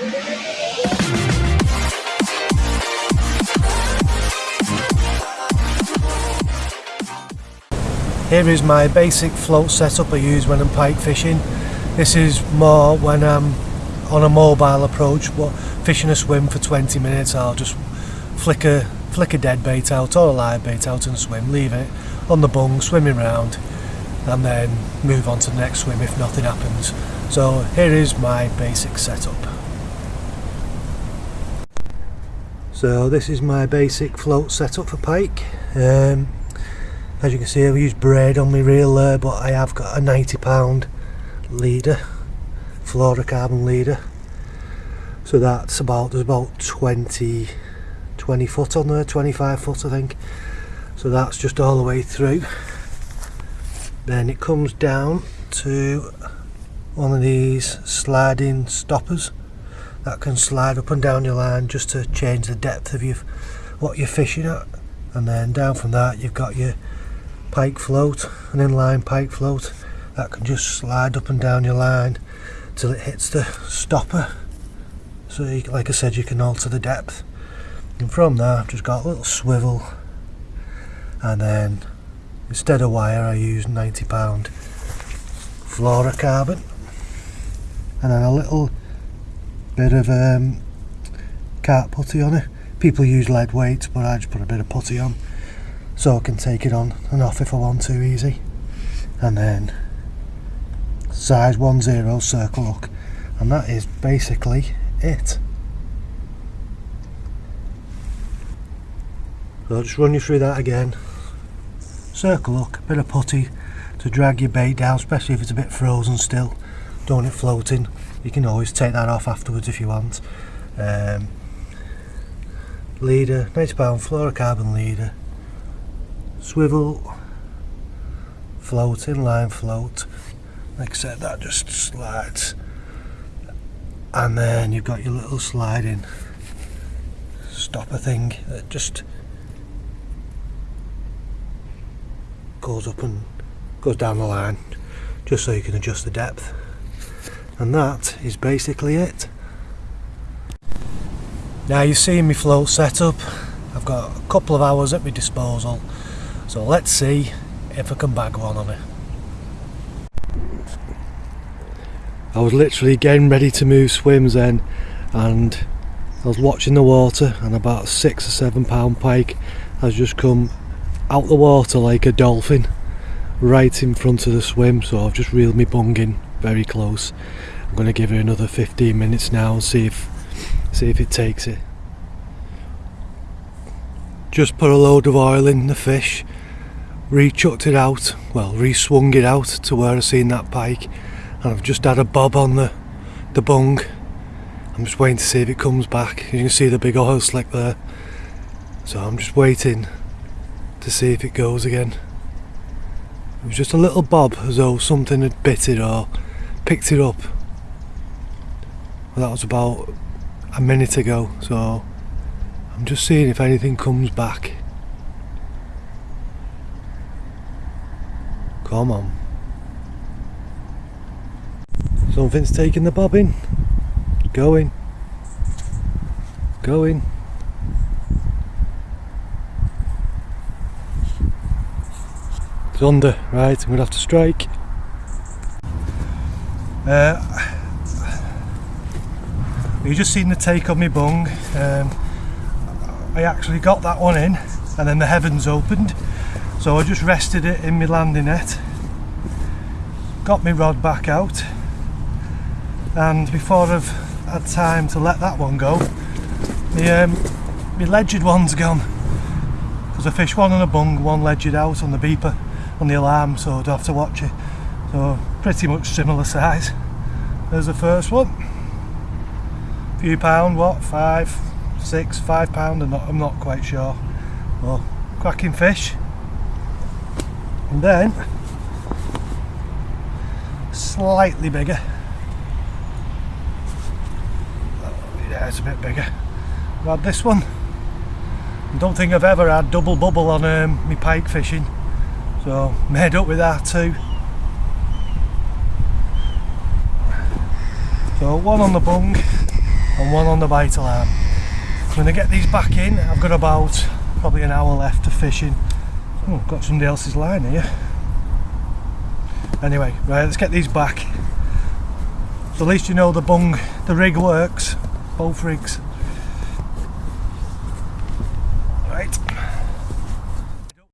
Here is my basic float setup I use when I'm pike fishing. This is more when I'm on a mobile approach, but fishing a swim for 20 minutes I'll just flick a, flick a dead bait out or a live bait out and swim, leave it on the bung, swimming round and then move on to the next swim if nothing happens. So here is my basic setup. So this is my basic float setup for pike. Um, as you can see I've used braid on my reel there but I have got a 90 pound leader fluorocarbon leader. So that's about there's about 20 20 foot on there 25 foot I think. So that's just all the way through. Then it comes down to one of these sliding stoppers that can slide up and down your line just to change the depth of your what you're fishing at. And then down from that you've got your pike float, an inline pike float that can just slide up and down your line till it hits the stopper. So you, like I said you can alter the depth. And from there I've just got a little swivel. And then instead of wire I use 90 pound fluorocarbon. And then a little bit of um, carp putty on it. People use lead weights but I just put a bit of putty on. So I can take it on and off if I want to easy. And then size 10 circle hook and that is basically it. So I'll just run you through that again. Circle hook, a bit of putty to drag your bait down especially if it's a bit frozen still don't it floating. You can always take that off afterwards if you want. Um, leader, 90 pound fluorocarbon leader. Swivel float inline float. Like I said that just slides. And then you've got your little sliding stopper thing that just goes up and goes down the line just so you can adjust the depth and that is basically it. Now you've seen me float setup I've got a couple of hours at my disposal. So let's see if I can bag one on it. I was literally getting ready to move swims then and I was watching the water and about six or seven pound pike has just come out the water like a dolphin right in front of the swim so I've just reeled me bung in very close. I'm going to give her another 15 minutes now and see if see if it takes it. Just put a load of oil in the fish re-chucked it out, well re-swung it out to where I seen that pike and I've just had a bob on the, the bung. I'm just waiting to see if it comes back. You can see the big oil slick there. So I'm just waiting to see if it goes again. It was just a little bob as though something had bit it or picked it up. Well, that was about a minute ago so I'm just seeing if anything comes back. Come on. Something's taking the bobbin. Going. Going. It's under. Right, I'm to have to strike. Uh, you just seen the take on my bung. Um, I actually got that one in and then the heavens opened. So I just rested it in my landing net got my rod back out and before I've had time to let that one go my, um, my ledgered one's gone. Because I fished one on a bung, one ledgered out on the beeper on the alarm so I'd have to watch it so pretty much similar size there's the first one. A few pound what five six five pound? I'm not, I'm not quite sure. Well cracking fish. And then slightly bigger. Yeah it's a bit bigger. I've had this one. I don't think I've ever had double bubble on um, my pike fishing. So made up with that too so one on the bung and one on the bite alarm. I'm going to get these back in. I've got about probably an hour left of fishing. Oh, got somebody else's line here. Anyway, right, let's get these back. At least you know the bung, the rig works, both rigs.